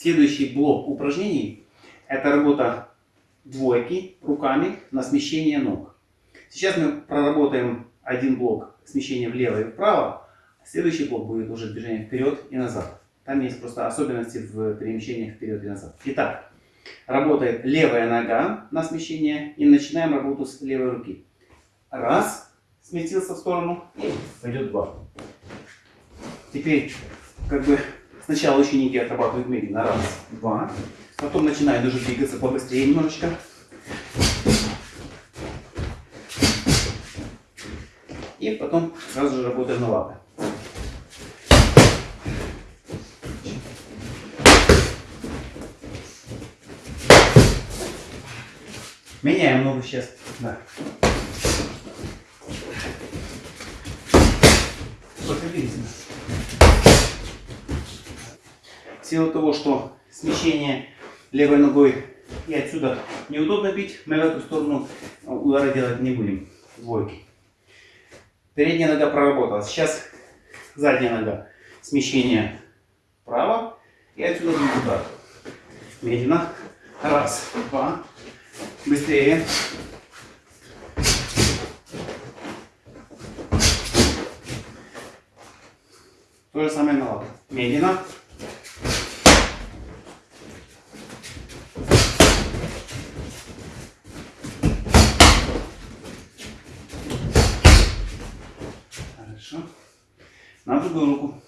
Следующий блок упражнений – это работа двойки руками на смещение ног. Сейчас мы проработаем один блок смещения влево и вправо. Следующий блок будет уже движение вперед и назад. Там есть просто особенности в перемещениях вперед и назад. Итак, работает левая нога на смещение и начинаем работу с левой руки. Раз, сместился в сторону и пойдет два. Теперь как бы сначала ученики отрабатывают медленно. Раз, два. Потом начинают уже двигаться побыстрее немножечко. И потом сразу же работаем на лапы. Меняем ногу сейчас. Да. Проходите. В силу того, что смещение левой ногой и отсюда неудобно бить, мы в эту сторону удара делать не будем. Двойки. Передняя нога проработала. Сейчас задняя нога. Смещение вправо и отсюда будет удар. Медленно. Раз, два. Быстрее. То же самое на лапу. Медленно. Хорошо. На другую руку.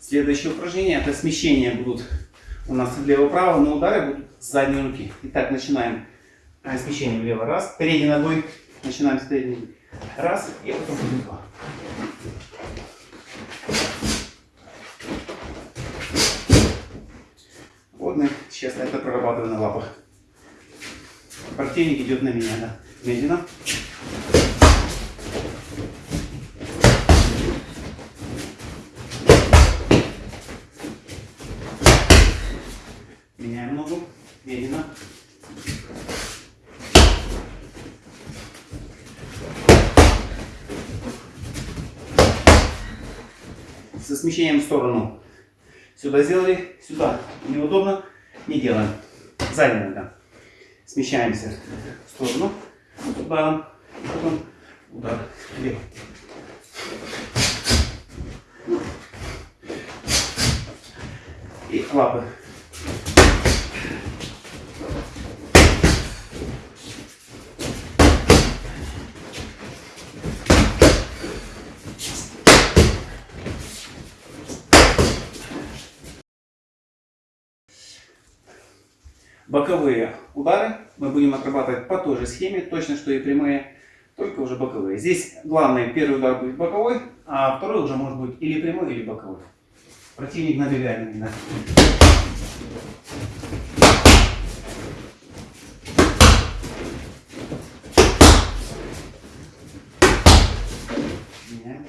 Следующее упражнение это смещение будут у нас влево-право, но удары будут с задней руки. Итак, начинаем а, смещение влево. Раз, передней ногой. Начинаем с передней. Раз, и потом два. Вот мы сейчас прорабатываем на лапах. Противник идет на меня, да. Медленно. Меняем ногу. Медленно. Со смещением в сторону. Сюда сделали, сюда. Неудобно, не делаем. Задняя нога. Смещаемся в сторону. Ударом. Потом удар влево. И лапы. Боковые удары мы будем отрабатывать по той же схеме, точно что и прямые, только уже боковые. Здесь главное, первый удар будет боковой, а второй уже может быть или прямой, или боковой. Противник набегает на меня. Меняем.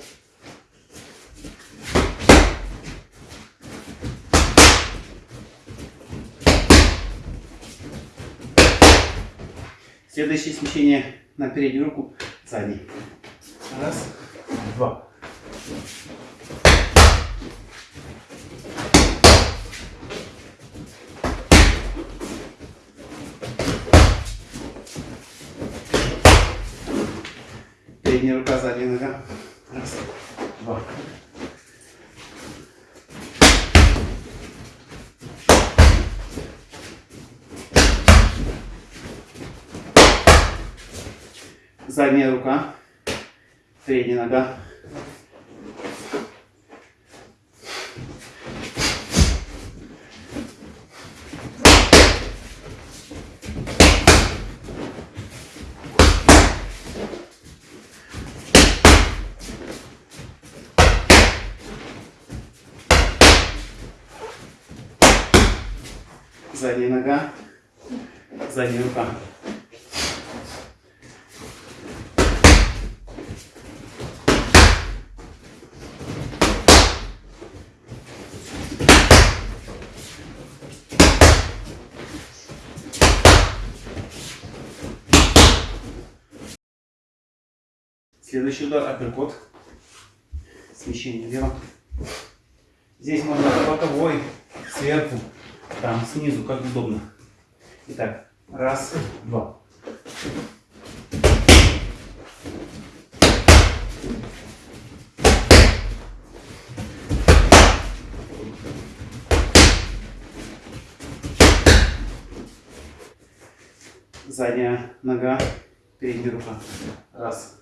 Следующее смещение на переднюю руку, задний. Раз, два. Передняя рука, задняя нога. Раз, два. Задняя рука, передняя нога. Задняя нога, задняя рука. Следующий удар апперкот. Смещение влево. Здесь можно боковой, сверху, там, снизу, как удобно. Итак, раз, два. Задняя нога, передняя рука. Раз,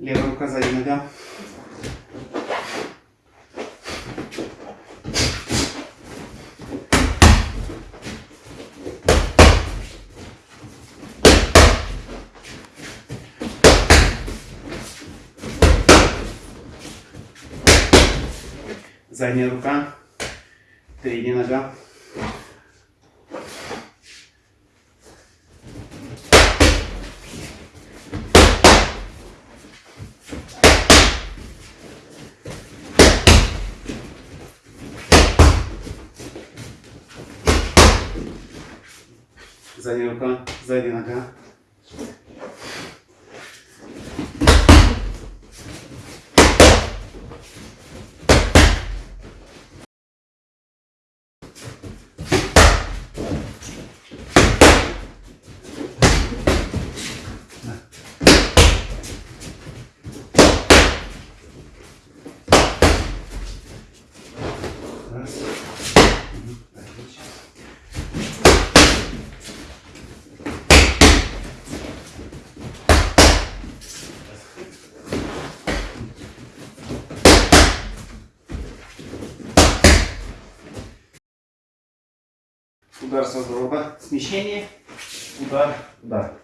Левая рука, задняя нога. Задняя рука, передняя нога. Задняя рука, задняя нога. удар со сгроба, смещение, удар, удар.